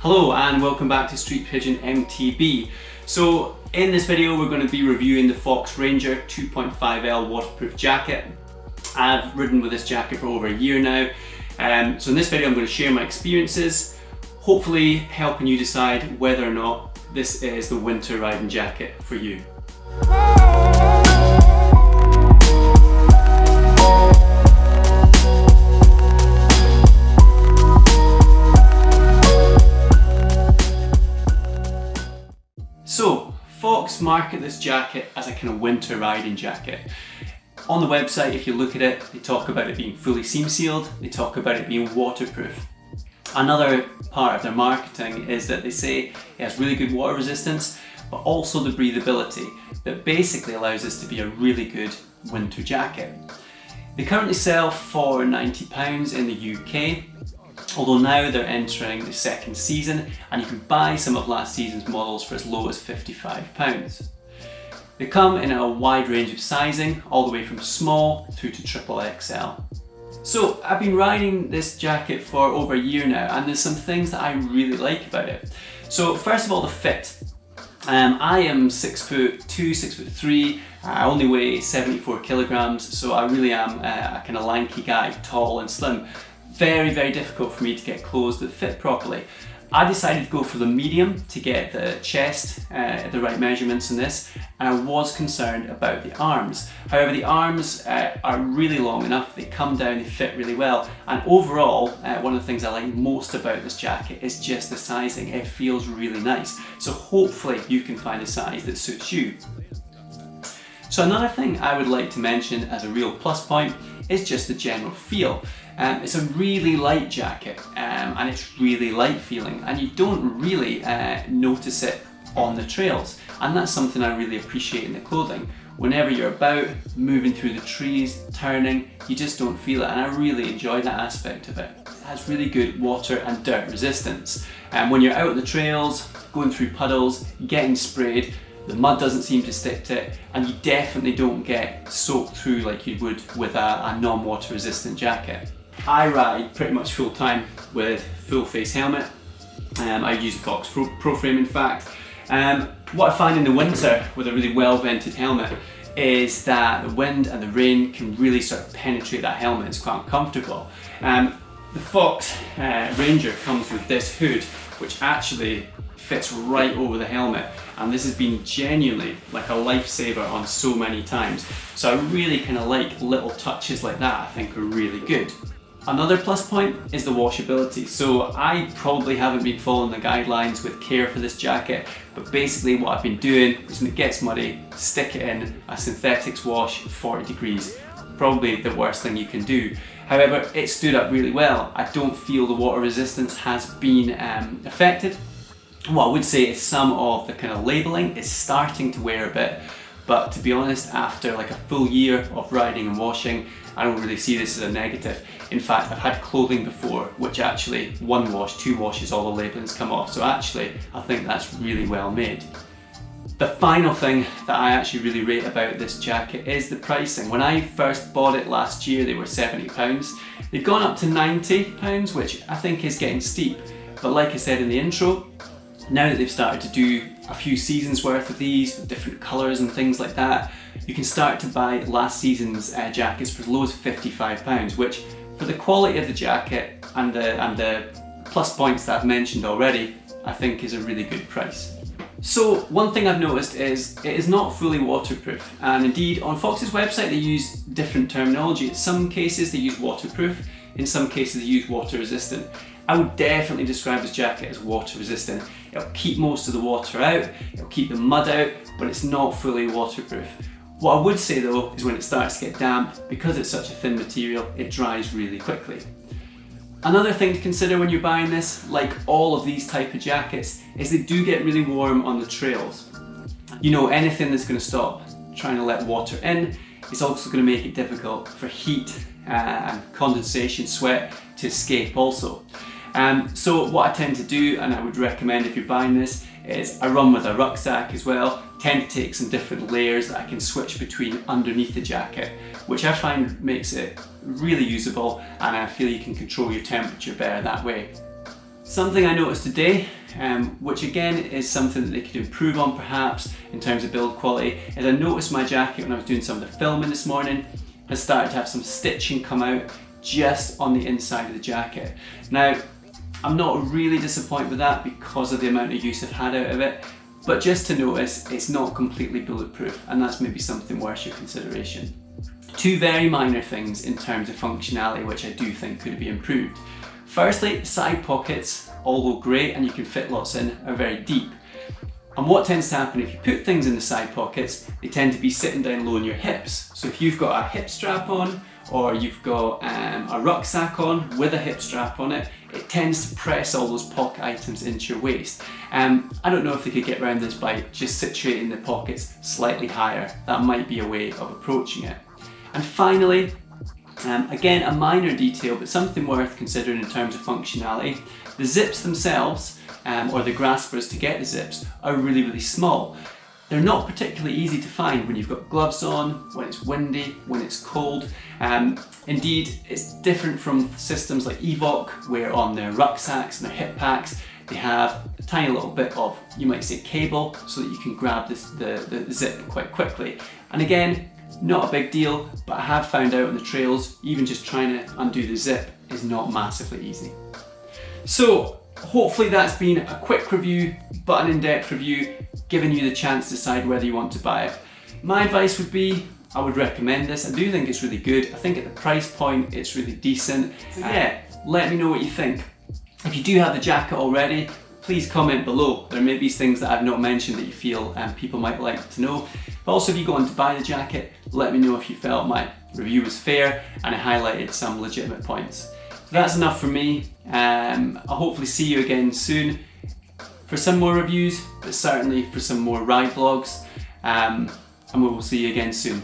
Hello and welcome back to Street Pigeon MTB. So in this video we're going to be reviewing the Fox Ranger 2.5L waterproof jacket. I've ridden with this jacket for over a year now. Um, so in this video I'm going to share my experiences, hopefully helping you decide whether or not this is the winter riding jacket for you. Market this jacket as a kind of winter riding jacket. On the website, if you look at it, they talk about it being fully seam sealed, they talk about it being waterproof. Another part of their marketing is that they say it has really good water resistance, but also the breathability that basically allows this to be a really good winter jacket. They currently sell for £90 in the UK although now they're entering the second season and you can buy some of last season's models for as low as £55. They come in a wide range of sizing, all the way from small through to triple XL. So I've been riding this jacket for over a year now and there's some things that I really like about it. So first of all the fit. Um, I am six foot two, six foot three. I only weigh 74 kilograms, so I really am a, a kind of lanky guy, tall and slim very, very difficult for me to get clothes that fit properly. I decided to go for the medium to get the chest, uh, the right measurements in this, and I was concerned about the arms. However, the arms uh, are really long enough, they come down, they fit really well, and overall, uh, one of the things I like most about this jacket is just the sizing. It feels really nice. So hopefully you can find a size that suits you. So another thing I would like to mention as a real plus point is just the general feel. Um, it's a really light jacket um, and it's really light feeling and you don't really uh, notice it on the trails and that's something I really appreciate in the clothing. Whenever you're about, moving through the trees, turning, you just don't feel it and I really enjoy that aspect of it. It has really good water and dirt resistance. And when you're out on the trails, going through puddles, getting sprayed, the mud doesn't seem to stick to it and you definitely don't get soaked through like you would with a, a non-water resistant jacket. I ride pretty much full time with full face helmet. Um, I use Fox Pro, Pro Frame in fact. Um, what I find in the winter with a really well vented helmet is that the wind and the rain can really sort of penetrate that helmet, it's quite uncomfortable. Um, the Fox uh, Ranger comes with this hood which actually fits right over the helmet and this has been genuinely like a lifesaver on so many times. So I really kind of like little touches like that I think are really good. Another plus point is the washability. So I probably haven't been following the guidelines with care for this jacket, but basically what I've been doing is when it gets muddy, stick it in a synthetics wash 40 degrees. Probably the worst thing you can do. However, it stood up really well. I don't feel the water resistance has been um, affected what I would say is some of the kind of labelling is starting to wear a bit, but to be honest, after like a full year of riding and washing, I don't really see this as a negative. In fact, I've had clothing before, which actually one wash, two washes, all the labellings come off. So actually, I think that's really well made. The final thing that I actually really rate about this jacket is the pricing. When I first bought it last year, they were £70. They've gone up to £90, which I think is getting steep. But like I said in the intro, now that they've started to do a few seasons worth of these with different colours and things like that, you can start to buy last season's uh, jackets for as low as £55, which for the quality of the jacket and the, and the plus points that I've mentioned already, I think is a really good price. So one thing I've noticed is it is not fully waterproof and indeed on Fox's website they use different terminology. In some cases they use waterproof, in some cases they use water resistant. I would definitely describe this jacket as water resistant. It'll keep most of the water out, it'll keep the mud out, but it's not fully waterproof. What I would say though is when it starts to get damp, because it's such a thin material, it dries really quickly. Another thing to consider when you're buying this, like all of these type of jackets, is they do get really warm on the trails. You know, anything that's going to stop trying to let water in is also going to make it difficult for heat uh, and condensation, sweat to escape also. Um, so what I tend to do, and I would recommend if you're buying this, is I run with a rucksack as well, tend to take some different layers that I can switch between underneath the jacket, which I find makes it really usable and I feel you can control your temperature better that way. Something I noticed today, um, which again is something that they could improve on perhaps in terms of build quality, is I noticed my jacket when I was doing some of the filming this morning has started to have some stitching come out just on the inside of the jacket. Now, I'm not really disappointed with that because of the amount of use I've had out of it, but just to notice it's not completely bulletproof and that's maybe something worth your consideration. Two very minor things in terms of functionality which I do think could be improved. Firstly, side pockets, although great and you can fit lots in, are very deep. And what tends to happen if you put things in the side pockets, they tend to be sitting down low on your hips. So if you've got a hip strap on or you've got um, a rucksack on with a hip strap on it, it tends to press all those pocket items into your waist. Um, I don't know if they could get around this by just situating the pockets slightly higher. That might be a way of approaching it. And finally, um, again, a minor detail, but something worth considering in terms of functionality. The zips themselves, um, or the graspers to get the zips, are really, really small. They're not particularly easy to find when you've got gloves on, when it's windy, when it's cold. Um, indeed, it's different from systems like Evoc, where on their rucksacks and their hip packs, they have a tiny little bit of, you might say, cable, so that you can grab this, the, the zip quite quickly. And again, not a big deal, but I have found out on the trails, even just trying to undo the zip is not massively easy. So hopefully that's been a quick review, but an in-depth review giving you the chance to decide whether you want to buy it. My advice would be, I would recommend this. I do think it's really good. I think at the price point, it's really decent. So yeah, let me know what you think. If you do have the jacket already, please comment below. There may be things that I've not mentioned that you feel um, people might like to know. But also if you go on to buy the jacket, let me know if you felt my review was fair and I highlighted some legitimate points. So that's enough for me. Um, I'll hopefully see you again soon for some more reviews, but certainly for some more ride vlogs. Um, and we will see you again soon.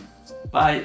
Bye!